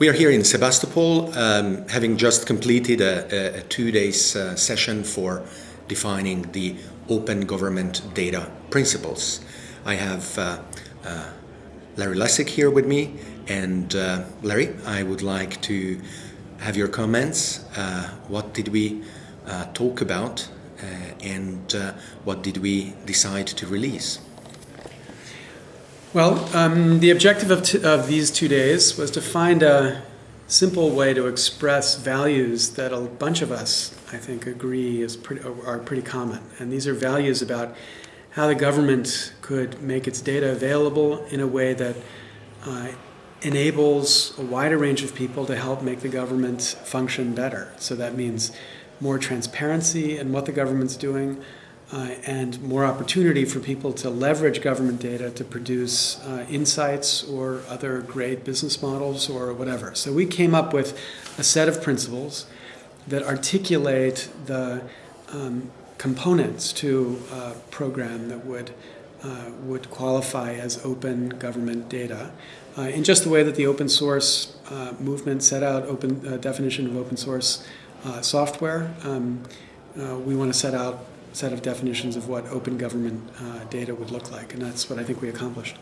We are here in Sebastopol, um, having just completed a, a, a two days uh, session for defining the open government data principles. I have uh, uh, Larry Lessig here with me, and uh, Larry, I would like to have your comments. Uh, what did we uh, talk about, and what did we decide to release? Well, um, the objective of, of these two days was to find a simple way to express values that a bunch of us, I think, agree is pretty, are pretty common. And these are values about how the government could make its data available in a way that uh, enables a wider range of people to help make the government function better. So that means more transparency in what the government's doing, uh, and more opportunity for people to leverage government data to produce uh, insights or other great business models or whatever. So we came up with a set of principles that articulate the um, components to a program that would uh, would qualify as open government data uh, in just the way that the open source uh, movement set out open uh, definition of open source software. Um, we want to set out set of definitions of what open government uh, data would look like, and that's what I think we accomplished.